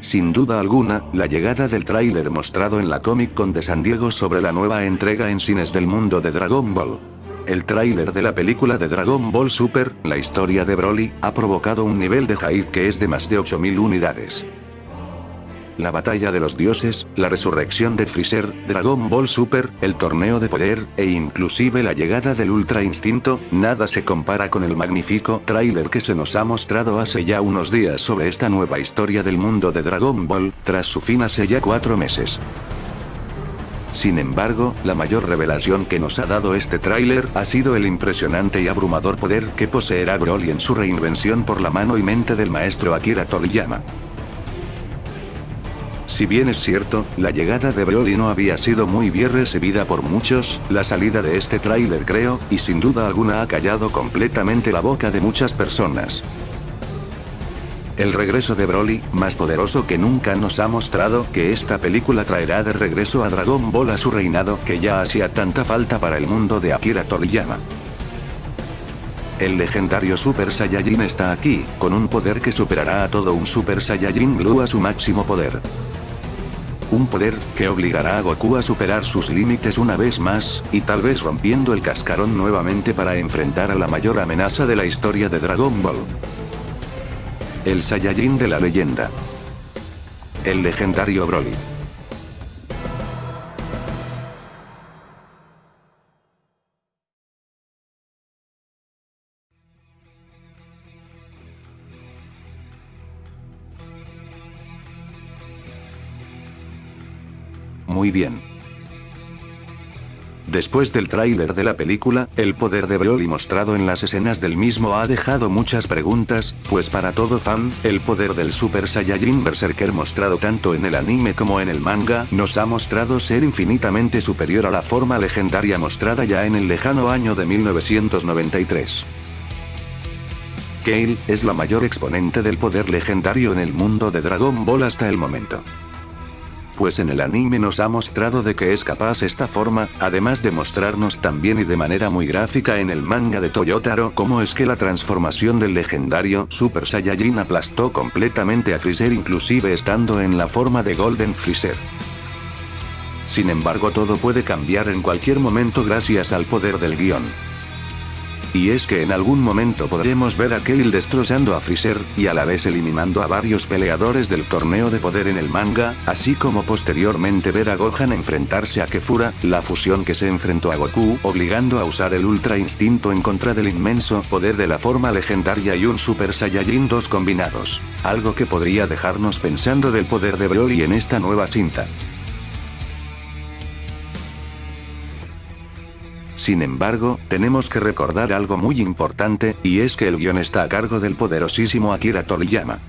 Sin duda alguna, la llegada del tráiler mostrado en la Comic Con de San Diego sobre la nueva entrega en cines del mundo de Dragon Ball. El tráiler de la película de Dragon Ball Super, la historia de Broly, ha provocado un nivel de hype que es de más de 8000 unidades la batalla de los dioses, la resurrección de Freezer, Dragon Ball Super, el torneo de poder, e inclusive la llegada del Ultra Instinto, nada se compara con el magnífico tráiler que se nos ha mostrado hace ya unos días sobre esta nueva historia del mundo de Dragon Ball, tras su fin hace ya cuatro meses. Sin embargo, la mayor revelación que nos ha dado este tráiler ha sido el impresionante y abrumador poder que poseerá Broly en su reinvención por la mano y mente del maestro Akira Toriyama. Si bien es cierto, la llegada de Broly no había sido muy bien recibida por muchos, la salida de este tráiler creo, y sin duda alguna ha callado completamente la boca de muchas personas. El regreso de Broly, más poderoso que nunca nos ha mostrado que esta película traerá de regreso a Dragon Ball a su reinado que ya hacía tanta falta para el mundo de Akira Toriyama. El legendario Super Saiyajin está aquí, con un poder que superará a todo un Super Saiyajin Blue a su máximo poder. Un poder, que obligará a Goku a superar sus límites una vez más, y tal vez rompiendo el cascarón nuevamente para enfrentar a la mayor amenaza de la historia de Dragon Ball. El Saiyajin de la leyenda. El legendario Broly. Muy bien. Después del tráiler de la película, el poder de Broly mostrado en las escenas del mismo ha dejado muchas preguntas, pues para todo fan, el poder del Super Saiyajin Berserker mostrado tanto en el anime como en el manga, nos ha mostrado ser infinitamente superior a la forma legendaria mostrada ya en el lejano año de 1993. Kale, es la mayor exponente del poder legendario en el mundo de Dragon Ball hasta el momento pues en el anime nos ha mostrado de que es capaz esta forma, además de mostrarnos también y de manera muy gráfica en el manga de Toyotaro cómo es que la transformación del legendario Super Saiyajin aplastó completamente a Freezer inclusive estando en la forma de Golden Freezer. Sin embargo todo puede cambiar en cualquier momento gracias al poder del guion. Y es que en algún momento podremos ver a Kale destrozando a Freezer, y a la vez eliminando a varios peleadores del torneo de poder en el manga, así como posteriormente ver a Gohan enfrentarse a Kefura, la fusión que se enfrentó a Goku, obligando a usar el Ultra Instinto en contra del inmenso poder de la forma legendaria y un Super Saiyajin 2 combinados. Algo que podría dejarnos pensando del poder de Broly en esta nueva cinta. Sin embargo, tenemos que recordar algo muy importante, y es que el guion está a cargo del poderosísimo Akira Toriyama.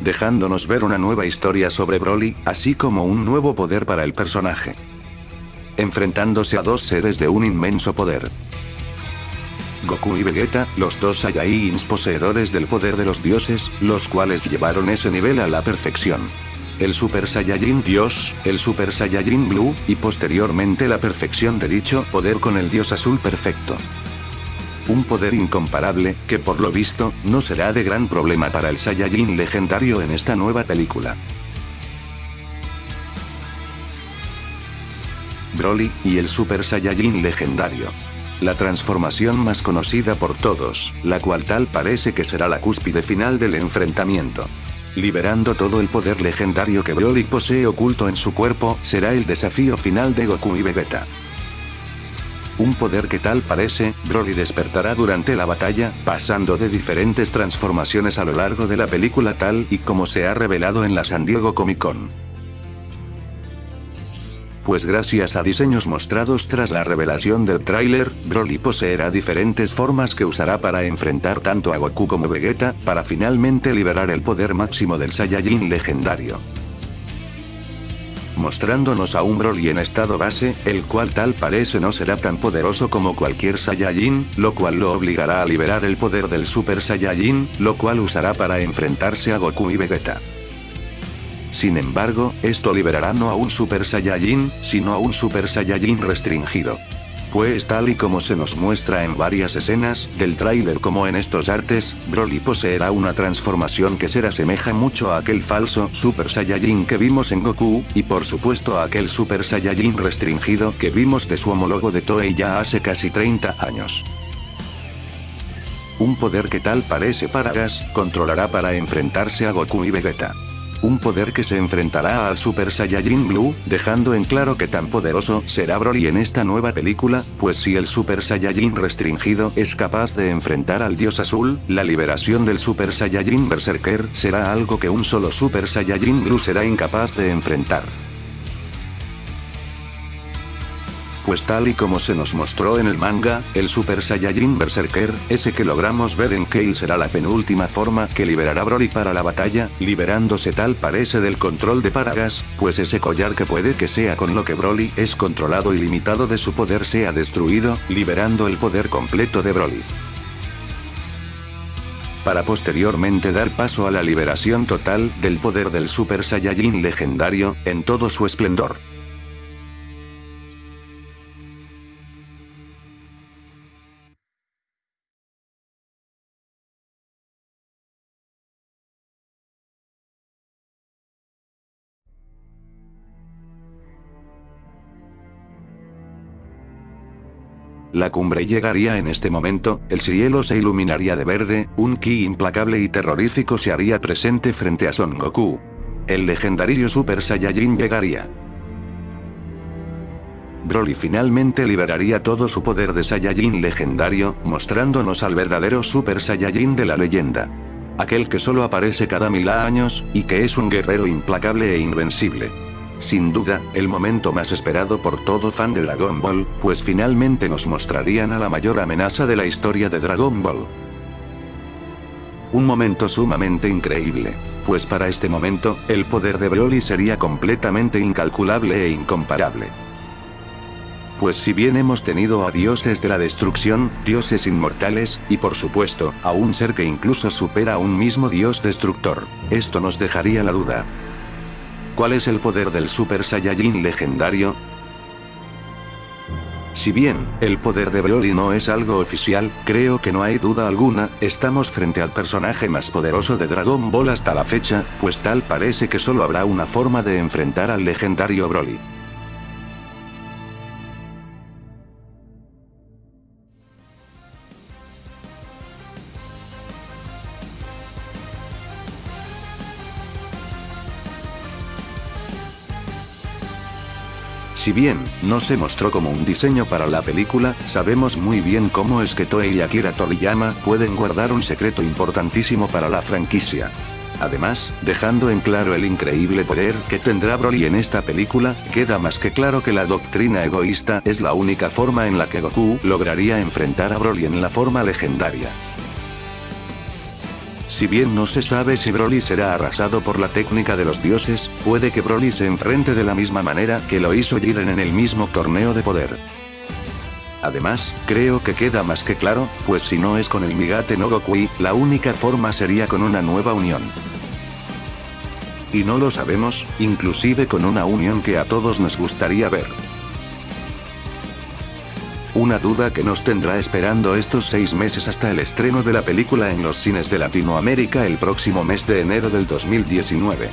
Dejándonos ver una nueva historia sobre Broly, así como un nuevo poder para el personaje. Enfrentándose a dos seres de un inmenso poder. Goku y Vegeta, los dos Saiyajins poseedores del poder de los dioses, los cuales llevaron ese nivel a la perfección el Super Saiyajin Dios, el Super Saiyajin Blue, y posteriormente la perfección de dicho poder con el Dios Azul Perfecto. Un poder incomparable, que por lo visto, no será de gran problema para el Saiyajin legendario en esta nueva película. Broly, y el Super Saiyajin legendario. La transformación más conocida por todos, la cual tal parece que será la cúspide final del enfrentamiento liberando todo el poder legendario que Broly posee oculto en su cuerpo, será el desafío final de Goku y Vegeta. Un poder que tal parece, Broly despertará durante la batalla, pasando de diferentes transformaciones a lo largo de la película tal y como se ha revelado en la San Diego Comic Con. Pues gracias a diseños mostrados tras la revelación del tráiler, Broly poseerá diferentes formas que usará para enfrentar tanto a Goku como Vegeta, para finalmente liberar el poder máximo del Saiyajin legendario mostrándonos a un Broly en estado base, el cual tal parece no será tan poderoso como cualquier Saiyajin, lo cual lo obligará a liberar el poder del Super Saiyajin, lo cual usará para enfrentarse a Goku y Vegeta. Sin embargo, esto liberará no a un Super Saiyajin, sino a un Super Saiyajin restringido. Pues tal y como se nos muestra en varias escenas, del tráiler como en estos artes, Broly poseerá una transformación que se asemeja mucho a aquel falso Super Saiyajin que vimos en Goku, y por supuesto a aquel Super Saiyajin restringido que vimos de su homólogo de Toei ya hace casi 30 años. Un poder que tal parece Paragas, controlará para enfrentarse a Goku y Vegeta. Un poder que se enfrentará al Super Saiyajin Blue, dejando en claro que tan poderoso será Broly en esta nueva película, pues si el Super Saiyajin restringido es capaz de enfrentar al Dios Azul, la liberación del Super Saiyajin Berserker será algo que un solo Super Saiyajin Blue será incapaz de enfrentar. Pues tal y como se nos mostró en el manga, el Super Saiyajin Berserker, ese que logramos ver en Kale será la penúltima forma que liberará Broly para la batalla, liberándose tal parece del control de Paragas, pues ese collar que puede que sea con lo que Broly es controlado y limitado de su poder sea destruido, liberando el poder completo de Broly para posteriormente dar paso a la liberación total del poder del Super Saiyajin legendario, en todo su esplendor. La cumbre llegaría en este momento, el cielo se iluminaría de verde, un ki implacable y terrorífico se haría presente frente a Son Goku. El legendario Super Saiyajin llegaría. Broly finalmente liberaría todo su poder de Saiyajin legendario, mostrándonos al verdadero Super Saiyajin de la leyenda. Aquel que solo aparece cada mil años, y que es un guerrero implacable e invencible. Sin duda, el momento más esperado por todo fan de Dragon Ball, pues finalmente nos mostrarían a la mayor amenaza de la historia de Dragon Ball. Un momento sumamente increíble. Pues para este momento, el poder de Broly sería completamente incalculable e incomparable. Pues si bien hemos tenido a dioses de la destrucción, dioses inmortales, y por supuesto, a un ser que incluso supera a un mismo dios destructor, esto nos dejaría la duda. ¿Cuál es el poder del Super Saiyajin legendario? Si bien, el poder de Broly no es algo oficial, creo que no hay duda alguna, estamos frente al personaje más poderoso de Dragon Ball hasta la fecha, pues tal parece que solo habrá una forma de enfrentar al legendario Broly. Si bien, no se mostró como un diseño para la película, sabemos muy bien cómo es que Toei y Akira Toriyama pueden guardar un secreto importantísimo para la franquicia. Además, dejando en claro el increíble poder que tendrá Broly en esta película, queda más que claro que la doctrina egoísta es la única forma en la que Goku lograría enfrentar a Broly en la forma legendaria. Si bien no se sabe si Broly será arrasado por la técnica de los dioses, puede que Broly se enfrente de la misma manera que lo hizo Jiren en el mismo torneo de poder. Además, creo que queda más que claro, pues si no es con el Migate no Gokui, la única forma sería con una nueva unión. Y no lo sabemos, inclusive con una unión que a todos nos gustaría ver. Una duda que nos tendrá esperando estos seis meses hasta el estreno de la película en los cines de Latinoamérica el próximo mes de enero del 2019.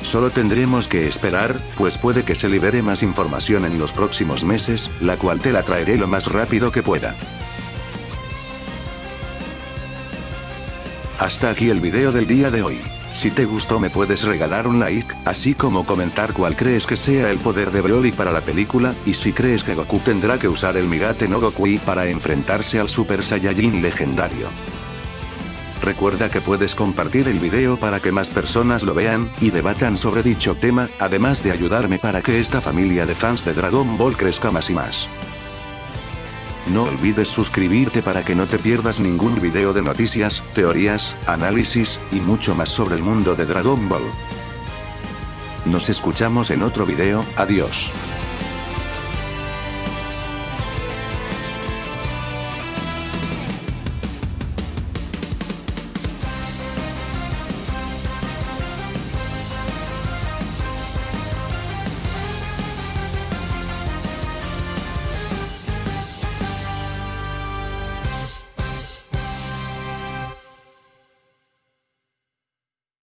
Solo tendremos que esperar, pues puede que se libere más información en los próximos meses, la cual te la traeré lo más rápido que pueda. Hasta aquí el video del día de hoy. Si te gustó me puedes regalar un like, así como comentar cuál crees que sea el poder de Broly para la película, y si crees que Goku tendrá que usar el Migate no Gokui para enfrentarse al Super Saiyajin legendario. Recuerda que puedes compartir el video para que más personas lo vean, y debatan sobre dicho tema, además de ayudarme para que esta familia de fans de Dragon Ball crezca más y más. No olvides suscribirte para que no te pierdas ningún video de noticias, teorías, análisis, y mucho más sobre el mundo de Dragon Ball. Nos escuchamos en otro video, adiós.